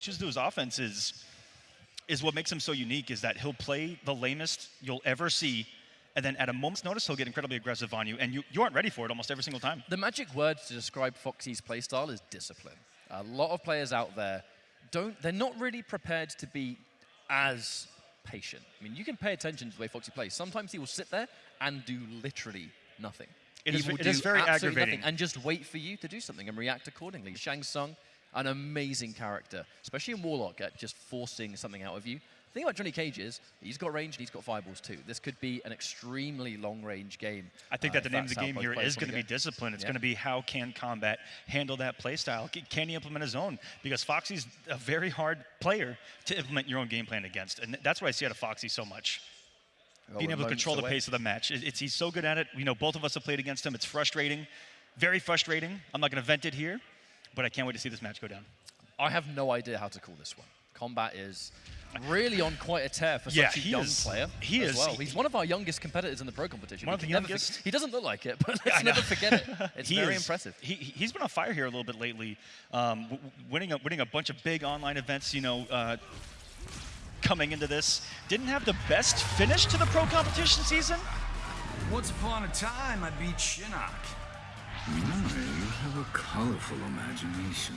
chooses to his offense is, is what makes him so unique is that he'll play the lamest you'll ever see and then at a moment's notice, he'll get incredibly aggressive on you, and you, you aren't ready for it almost every single time. The magic word to describe Foxy's playstyle is discipline. A lot of players out there don't, they're not really prepared to be as patient. I mean, you can pay attention to the way Foxy plays. Sometimes he will sit there and do literally nothing. It he is, will it do is very aggravating. nothing and just wait for you to do something and react accordingly. Shang Tsung, an amazing character, especially in Warlock, at just forcing something out of you. The thing about Johnny Cage is he's got range and he's got fireballs too. This could be an extremely long-range game. I think uh, that the name of the game here is going to be discipline. It's Yeah. going to be how can combat handle that play style? Can he implement his own? Because Foxy's a very hard player to implement your own game plan against, and that's what I see out of Foxy so much. Being able to control the pace of the match. It- It's, he's so good at it. You know, both of us have played against him. It's frustrating, very frustrating. I'm not going to vent it here, but I can't wait to see this match go down. I have no idea how to call this one. Combat is really on quite a tear for Yeah, such a he young is- player. he as is- Well. he- He's one of our youngest competitors in the pro competition. One of the youngest? He doesn't look like it, but let's never forget it. It's He very is- impressive. He, he- he's been on fire here a little bit lately, um, w- w- winning a, winning a bunch of big online events. You know, uh, coming into this, didn't have the best finish to the pro competition season. Once upon a time, I beat Shinnok. My, you have a colorful imagination.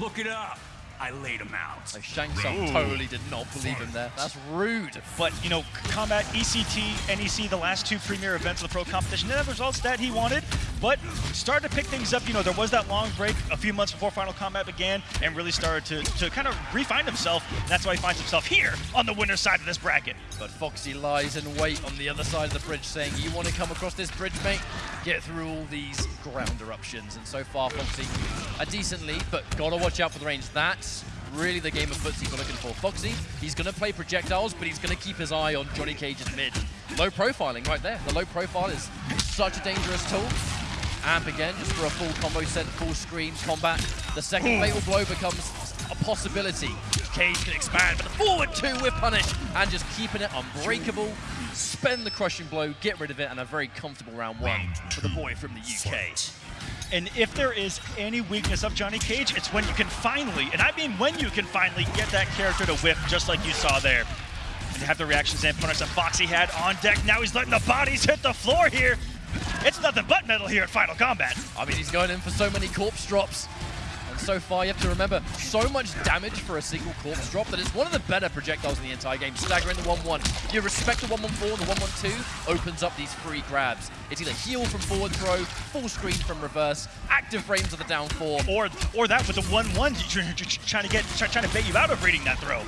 Look it up. I laid him out. So Shang Tsung totally did not believe him there. That's rude. But you know, combat E ECT, NEC, the last two premier events of the pro competition, didn't have the results that he wanted, but started to pick things up. You know, there was that long break a few months before Final Combat began, and really started to, to kind of refine himself. That's why he finds himself here on the winner's side of this bracket. But Foxy lies in wait on the other side of the bridge, saying, you want to come across this bridge, mate? Get through all these ground eruptions. And so far, Foxy, a decent lead, but gotta watch out for the range. That's really the game of footsie we're looking for. Foxy, he's gonna play projectiles, but he's gonna keep his eye on Johnny Cage's mid. Low profiling right there. The low profile is such a dangerous tool. Amp again, just for a full combo set, full screen combat. The second fatal blow becomes a possibility. Cage can expand, but the forward two with punish, and just keeping it unbreakable. Spend the crushing blow, get rid of it, and a very comfortable round one for the boy from the UK. And if there is any weakness of Johnny Cage, it's when you can finally, and I mean when you can finally get that character to whip, just like you saw there. And you have the reactions and punish that Foxy had on deck. Now he's letting the bodies hit the floor here. It's nothing but metal here at Final Combat. I mean, he's going in for so many corpse drops. And so far, you have to remember, so much damage for a single corpse drop that it's one of the better projectiles in the entire game. Staggering the 1-1. You respect the 1-1-4 the 1-1-2 opens up these free grabs. It's either heal from forward throw, full screen from reverse, active frames of the down four. Or or that with the 1-1, you're, you're trying to get trying to bait you out of reading that throw.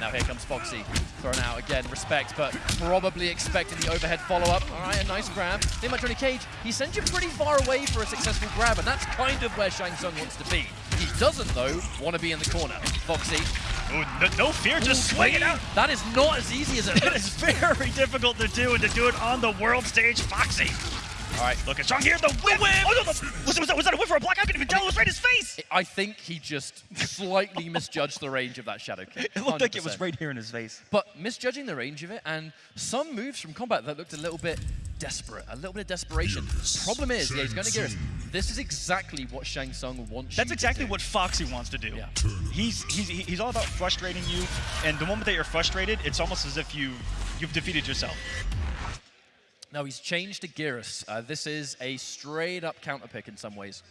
Now here comes Foxy, thrown out again, respect, but probably expecting the overhead follow-up. All right, a nice grab. Think about Johnny Cage, he sends you pretty far away for a successful grab, and that's kind of where Shang Tsung wants to be. He doesn't, though, want to be in the corner. Foxy, Ooh, no, no fear, just swing it out. that is not as easy as it It looks. is very difficult to do, and to do it on the world stage, Foxy. All right, Look at Strong here, the whip. Oh, no, the, was, was, that, was that a whip or a block? I couldn't even tell. It was right in his face. I think he just slightly misjudged the range of that Shadow Kick. It looked like it was right here in his face. But misjudging the range of it, and some moves from combat that looked a little bit desperate, a little bit of desperation. Problem is, yeah, he's going to get us. This is exactly what Shang Tsung wants That's you exactly to do. what Foxy wants to do. Yeah. He's, he's he's all about frustrating you, and the moment that you're frustrated, it's almost as if you you've defeated yourself. Now he's changed to Geras. Uh, this is a straight up counter pick in some ways.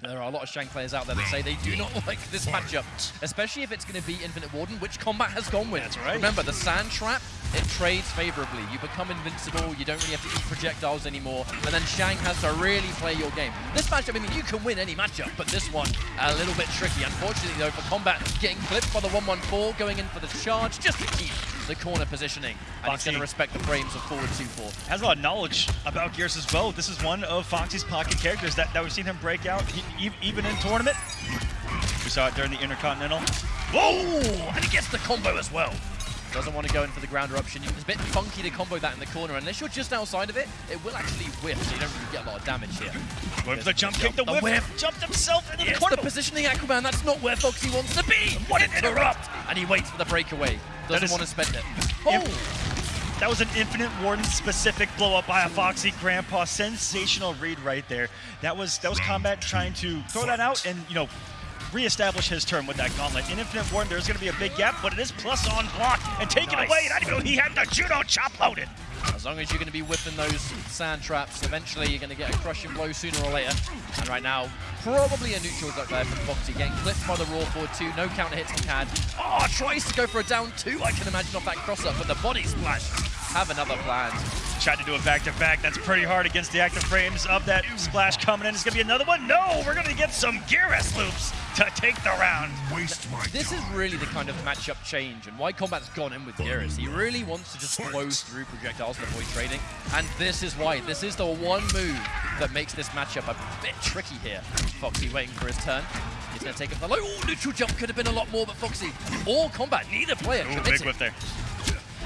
There are a lot of Shang players out there that say they do not like this matchup, especially if it's going to be Infinite Warden, which combat has gone with. That's right. Remember, the Sand Trap, it trades favorably. You become invincible, you don't really have to eat projectiles anymore, and then Shang has to really play your game. This matchup, I mean, you can win any matchup, but this one, a little bit tricky. Unfortunately, though, for combat, getting clipped by the 1-1-4, going in for the charge, just to keep the corner positioning. And he's Foxy. going to respect the frames of forward 2-4. Has a lot of knowledge about Geras as well. This is one of Foxy's pocket characters that, that we've seen him break out, he, even in tournament. We saw it during the Intercontinental. Whoa! And he gets the combo as well. Doesn't want to go in for the ground eruption. It's a bit funky to combo that in the corner. Unless you're just outside of it, it will actually whiff, so you don't really get a lot of damage here. Going for the jump kick, the The whip, whip. jumped himself into Yes, the corner. the positioning Aquaman, that's not where Foxy wants to be! What an interrupt! And he waits for the breakaway. Doesn't is- want to spend it. Oh! That was an Infinite Warden specific blow up by a Foxy Grandpa. Sensational read right there. That was that was combat trying to throw that out and you know reestablish his turn with that gauntlet. In Infinite Warden, there's going to be a big gap, but it is plus on block and take Nice. it away. And I didn't know he had the judo chop loaded. As long as you're going to be whipping those sand traps, eventually you're going to get a crushing blow sooner or later. And right now, probably a neutral duck there from Foxy, getting clipped by the raw forward two. No counter hits he had. Oh, tries to go for a down two, I can imagine, off that cross up, but the body splash. Have another plan. Tried to do a back-to-back. That's pretty hard against the active frames of that splash coming in. It's going to be another one. No, we're going to get some Geras loops to take the round. Waste my This is really the kind of matchup change and why Combat's gone in with Geras. He really wants to just blow through projectiles to avoid trading. And this is why. This is the one move that makes this matchup a bit tricky here. Foxy waiting for his turn. He's going to take it for the low. Oh, neutral jump could have been a lot more, but Foxy or Combat, neither player Ooh, big committed. whip there.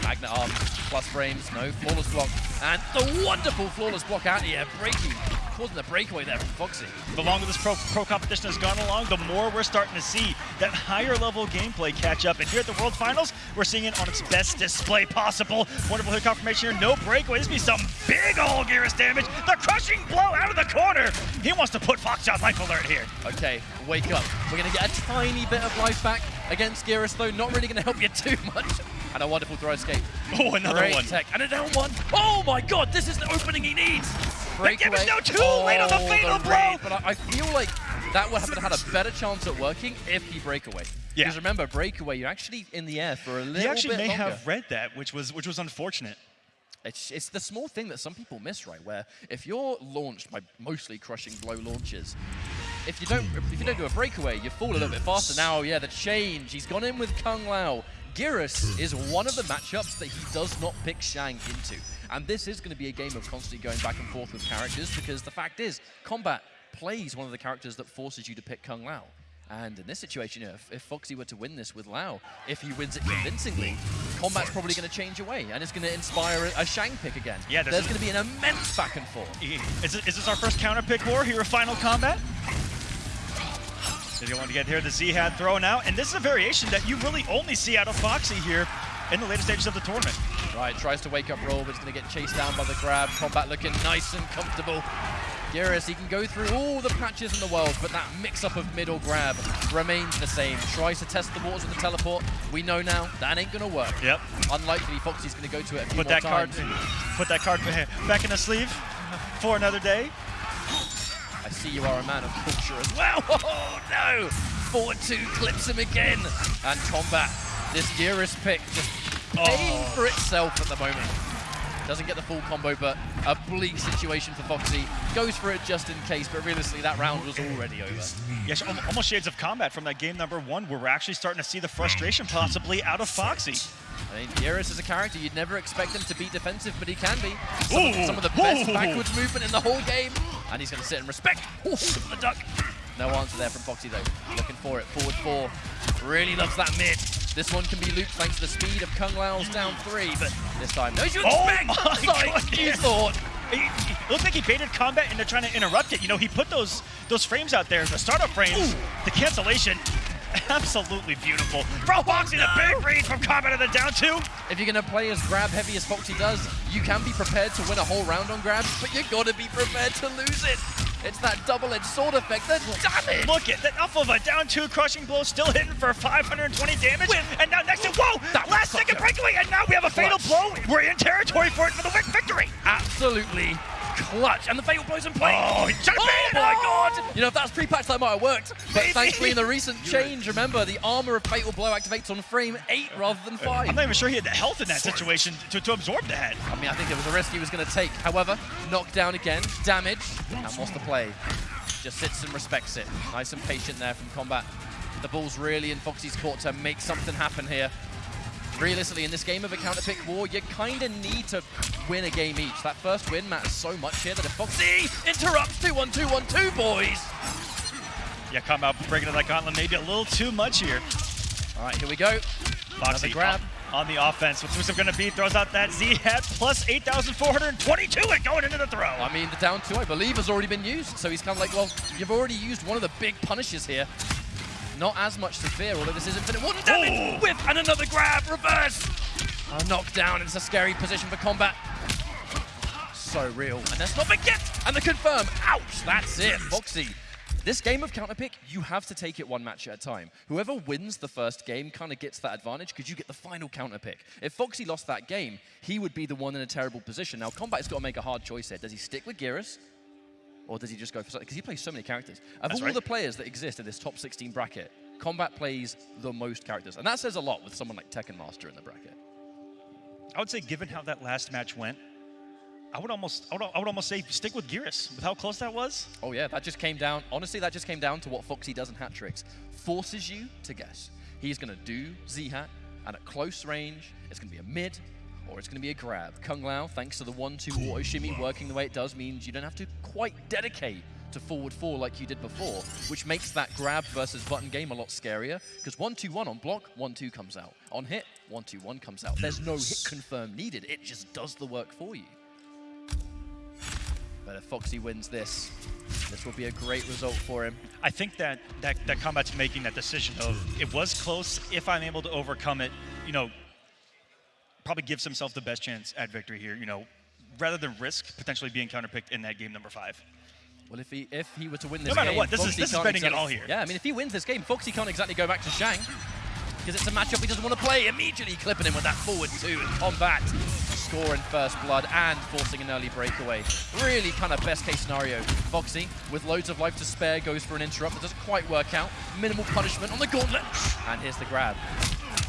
Magnet arm, plus frames, no flawless block. And the wonderful flawless block out here, breaking, causing the breakaway there from Foxy. The longer this pro, pro competition has gone along, the more we're starting to see that higher level gameplay catch up. And here at the World Finals, we're seeing it on its best display possible. Wonderful hit confirmation here, no breakaway. This be some big old Geras damage. The crushing blow out of the corner. He wants to put Fox on life alert here. Okay, wake up. We're going to get a tiny bit of life back against Geras, though. Not really going to help you too much. And a wonderful throw escape. Oh, another Great one. tech. And a down one. Oh my god, this is the opening he needs. That game is Breakaway. now too late on the fatal blow. raid, But I, I feel like that would have had a better chance at working if he breakaway. Yeah. Because remember, breakaway, you're actually in the air for a little bit He actually bit may longer. have read that, which was which was unfortunate. It's, it's the small thing that some people miss, right? Where if you're launched by mostly crushing blow launches, if you don't if you don't do a breakaway, you fall a little bit faster. Now, yeah, the change. He's gone in with Kung Lao. Geras is one of the matchups that he does not pick Shang into. And this is going to be a game of constantly going back and forth with characters because the fact is, Combat plays one of the characters that forces you to pick Kung Lao. And in this situation, if, if Foxy were to win this with Lao, if he wins it convincingly, Combat's probably going to change away, and it's going to inspire a, a Shang pick again. Yeah, there's going to be an immense back and forth. Is, it, is this our first counter pick war here of Final Combat? Did you want to get here? The Z had thrown out, and this is a variation that you really only see out of Foxy here in the later stages of the tournament. Right, tries to wake up roll, but it's going to get chased down by the grab. Combat looking nice and comfortable. Geras, he can go through all the patches in the world, but that mix-up of middle grab remains the same. Tries to test the waters with the teleport. We know now that ain't going to work. Yep. Unlikely Foxy's going to go to it a few Put that card, times. put that card back in the sleeve for another day. I see you are a man of culture as well. Oh no! 4-2 clips him again. And combat. This Geras pick just paying Oh. for itself at the moment. Doesn't get the full combo, but a bleak situation for Foxy. Goes for it just in case, but realistically that round was already over. Yes, almost shades of combat from that game number one, where we're actually starting to see the frustration possibly out of Foxy. I mean, Geras is a character you'd never expect him to be defensive, but he can be. Some, of, some of the best backwards movement in the whole game. And he's going to sit and respect. Ooh, the duck. No answer there from Foxy, though. Looking for it. Forward four. Really loves that mid. This one can be looped thanks to the speed of Kung Lao's down three, but this time, no, you Oh my Like you thought. It looked like he baited combat and they're trying to interrupt it. You know, he put those those frames out there, the startup frames, the cancellation. Absolutely beautiful. Bro, Foxy, a big read from combat of the down two. If you're going to play as grab heavy as Foxy does, you can be prepared to win a whole round on grabs, but you got to be prepared to lose it. It's that double-edged sword effect, the damage! Look at that off of a down two crushing blow, still hitting for 520 damage. And now next to whoa, That last second breakaway, and now we have a fatal clutch. blow. We're in territory for it for the wick victory. Absolutely clutch. And the fatal blows in play. Oh, he should've Oh baited my it. god! You know, if that's pre-patch, that might have worked. But Maybe. thankfully, in the recent change, remember, the armor of Fatal Blow activates on frame 8 rather than 5. I'm not even sure he had the health in that situation to, to absorb that. I mean, I think it was a risk he was going to take. However, knocked down again, damage, and wants to play. Just sits and respects it. Nice and patient there from combat. The ball's really in Foxy's court to make something happen here. Realistically, in this game of a counter-pick war, you kind of need to win a game each. That first win matters so much here that if Foxy interrupts 2-1-2-1-2, boys! Yeah, come out breaking of that gauntlet maybe a little too much here. All right, here we go. Foxy grab. on, on the offense. What's going to be? Throws out that Z hat plus 8,422 and going into the throw. I mean, the down two, I believe, has already been used. So he's kind of like, well, you've already used one of the big punishes here. Not as much to fear, although this is infinite water damage. Ooh. Whip and another grab, reverse. A knockdown. It's a scary position for combat. So real. And let's not forget. And the confirm. Ouch. That's it. Foxy This game of counterpick, you have to take it one match at a time. Whoever wins the first game kind of gets that advantage because you get the final counterpick. If Foxy lost that game, he would be the one in a terrible position. Now, Combat's got to make a hard choice here. Does he stick with Geras? Or does he just go for something? Because he plays so many characters. Of That's all right. the players that exist in this top 16 bracket, Combat plays the most characters. And that says a lot with someone like Tekken Master in the bracket. I would say, given how that last match went, I would almost, I would, I would almost say stick with Geras with how close that was. Oh yeah, that just came down. Honestly, that just came down to what Foxy does in hat tricks. Forces you to guess. He's gonna do Z hat, and at close range, it's gonna be a mid, or it's gonna be a grab. Kung Lao, thanks to the one-two auto shimmy working the way it does, means you don't have to quite dedicate to forward four like you did before, which makes that grab versus button game a lot scarier. Because one-two-one on block, one-two comes out. On hit, one-two-one comes out. There's no hit confirm needed. It just does the work for you. But if Foxy wins this, this will be a great result for him. I think that, that that combat's making that decision of it was close. If I'm able to overcome it, you know, probably gives himself the best chance at victory here. You know, rather than risk potentially being counterpicked in that game number five. Well, if he if he were to win this game, no matter game, what, this is- this is betting it all here. Yeah, I mean, if he wins this game, Foxy can't exactly go back to Shang because it's a matchup he doesn't want to play. Immediately clipping him with that forward two in combat, scoring first blood and forcing an early breakaway. Really kind of best case scenario. Foxy, with loads of life to spare, goes for an interrupt that doesn't quite work out. Minimal punishment on the gauntlet, and here's the grab.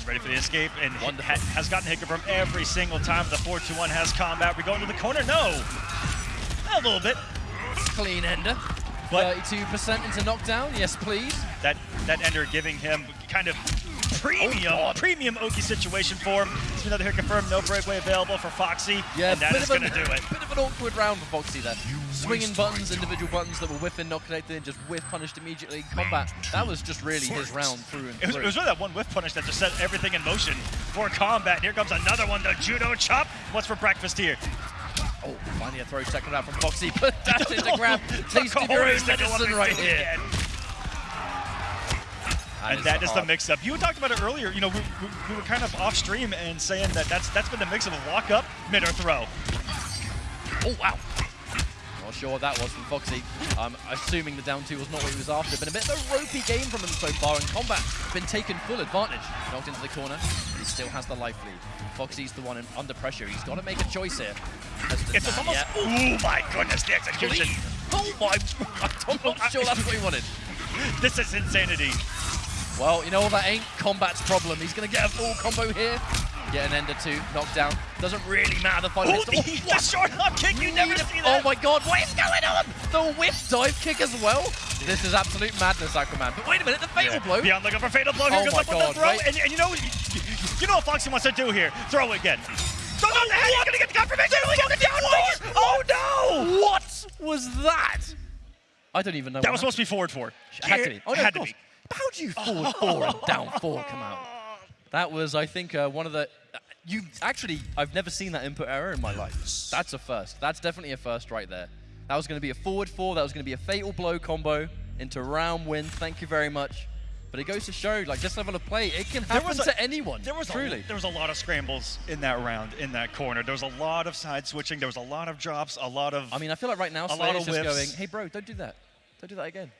Ready for the escape and ha- has gotten hit from every single time the 4-2-1 has combat. We go into the corner? No. A little bit. Clean ender. But- 32% into knockdown. Yes, please. That that ender giving him kind of premium God. premium Oki situation for him. It's another hit confirmed, no breakaway available for Foxy. Yeah, and that bit of going to an- do it. Bit of an awkward round for Foxy there. Swinging buttons, individual buttons that were whiff and knockated and just whiff punished immediately in combat. That was just really his round through and It was, through. it was really that one whiff punish that just set everything in motion for combat. Here comes another one, the judo chop. What's for breakfast here? oh, finally a throw second out from Foxy, but dash into grab. Taste of your own medicine one right again. Here. And that is the mix-up. You talked about it earlier. You know, we, we, we were kind of off stream and saying that that's that's been the mix of a walk up, mid or throw. Oh, wow. Not sure what that was from Foxy. I'm assuming the down two was not what he was after. Been a bit of a ropey game from him so far in combat. Been taken full advantage. Knocked into the corner. He still has the life lead. Foxy's the one in, under pressure. He's got to make a choice here. It's just almost. yeah. Oh my goodness, the execution. Oh my! I'm not sure that's what he wanted. This is insanity. Well, you know what? That ain't Combat's problem. He's going to get a full combo here. Get an ender two, knockdown. Doesn't really matter the final Oh, hits. the, the short hop kick. You never see Oh my god, what is going on? The whip dive kick as well? This is absolute madness, Aquaman. But wait a minute, the fatal blow. Beyond looking for fatal blow. Here Oh goes my up with God, the throw. right? And, and you know, you know what Foxy wants to do here? Throw it again. Throw on the head. He's gonna get the confirmation. Look down. Oh no! What was that? I don't even know. That was supposed to be forward four. happened. Had to be. Oh, no, had to be. But How do you forward four and down four come out? That was, I think, uh, one of the. uh, You actually, I've never seen that input error in my life. That's a first. That's definitely a first right there. That was going to be a forward four. That was going to be a fatal blow combo into round win. Thank you very much. But it goes to show, like this level of play, it can There happen was a- to anyone. There was truly. A, there was a lot of scrambles in that round, in that corner. There was a lot of side switching. There was a lot of drops. A lot of. I mean, I feel like right now, A lot Slayer is just going, hey, bro, don't do that. Don't do that again.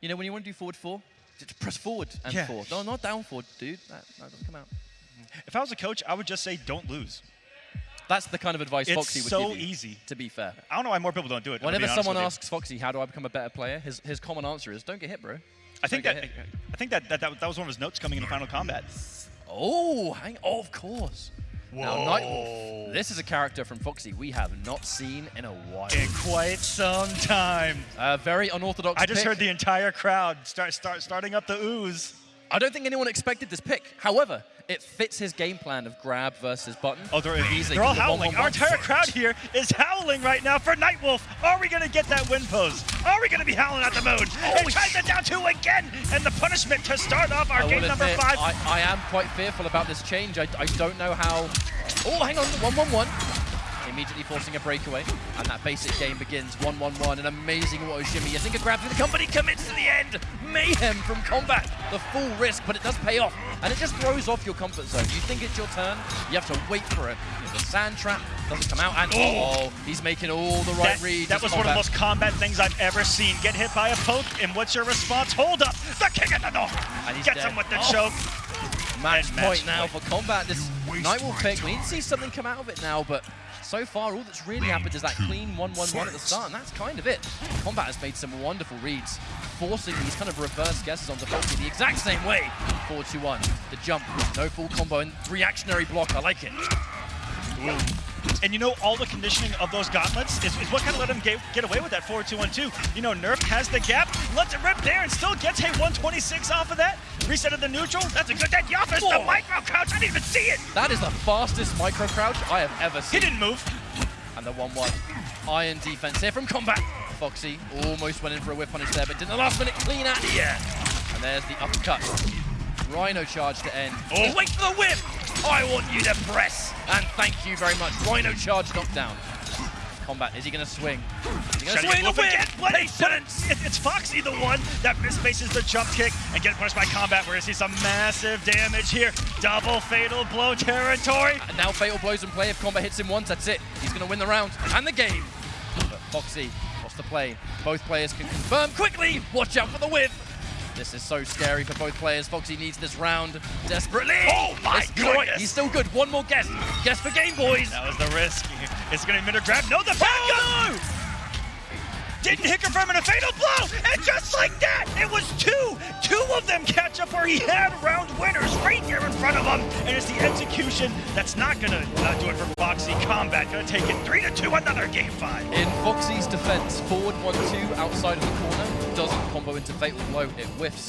You know, when you want to do forward four, just press forward and Yeah. four. No, not down four, dude. That, that doesn't come out. if I was a coach, I would just say don't lose. That's the kind of advice It's Foxy would so give you, easy. to be fair. I don't know why more people don't do it. Whenever someone asks Foxy, how do I become a better player, his, his common answer is, don't get hit, bro. I think that. I think that, that that that was one of his notes coming into Final Combat. Oh, hang oh, of course. Now, Nightwolf. This is a character from Foxy we have not seen in a while. In quite some time. A very unorthodox I just pick. heard the entire crowd start start starting up the ooze. I don't think anyone expected this pick. However, it fits his game plan of grab versus button. Oh, they're, they're all go one, howling. one, Our entire crowd here is howling right now for Nightwolf. Are we going to get that win pose? Are we going to be howling at the moon? and tries it down two again. And the punishment to start off our I game number admit, five. I, I am quite fearful about this change. I, I don't know how. Oh, hang on, one, one, one. Immediately forcing a breakaway, and that basic game begins 1-1-1, an amazing auto shimmy. Yazinka grabs for the company, commits to the end. Mayhem from combat, the full risk, but it does pay off, and it just throws off your comfort zone. You think it's your turn, you have to wait for it. The sand trap doesn't come out, and oh, oh he's making all the right That, reads. that as was one of the most combat things I've ever seen. Get hit by a poke, and what's your response? Hold up, the kick in the door. And he's Gets dead. him with the Oh. choke. Match And point now point. for combat. This waste Nightwolf my pick, we need to see something come out of it now, but so far all that's really happened is that clean 1-1-1 at the start, and that's kind of it. Combat has made some wonderful reads, forcing these kind of reverse guesses onto Foxy the exact same way. 4-2-1, the jump, no full combo, and reactionary block, I like it. And you know, all the conditioning of those gauntlets is, is what kind of let him get, get away with that 4-2-1-2. You know, Nerf has the gap, lets it rip there, and still gets a 126 off of that. Reset of the neutral, that's a good dead Yoffis, the micro crouch, I didn't even see it. That is the fastest micro crouch I have ever seen. He didn't move. And the 1-1. Iron defense here from combat. Foxy almost went in for a whip punish there, but did the last minute clean out here. And there's the uppercut. Rhino charge to end. Oh. Wait for the whip! I want you to press! And thank you very much. Rhino charge knockdown. Combat, is he gonna swing? Is he gonna swing the move whip? again. What is Patience! it, it's Foxy the one that misfaces the jump kick and gets punished by combat. We're gonna see some massive damage here. Double fatal blow territory. And now fatal blows in play. If combat hits him once, that's it. He's gonna win the round and the game. But Foxy, what's the play? Both players can confirm quickly. Watch out for the whip. This is so scary for both players. Foxy needs this round desperately. Oh my It's goodness. He's still good. One more guess. Guess for game, boys. That was the risk. It's gonna be minute grab. No, the backup. Oh, Didn't hit confirm in a fatal blow, and just like that, it was two. Two of them catch up where he had round winners right here in front of him, and it's the execution that's not gonna uh, do it for Foxy. Combat gonna take it three to two. Another game five. In Foxy's defense, forward 1-2 outside of the corner doesn't combo into fatal blow. It whiffs.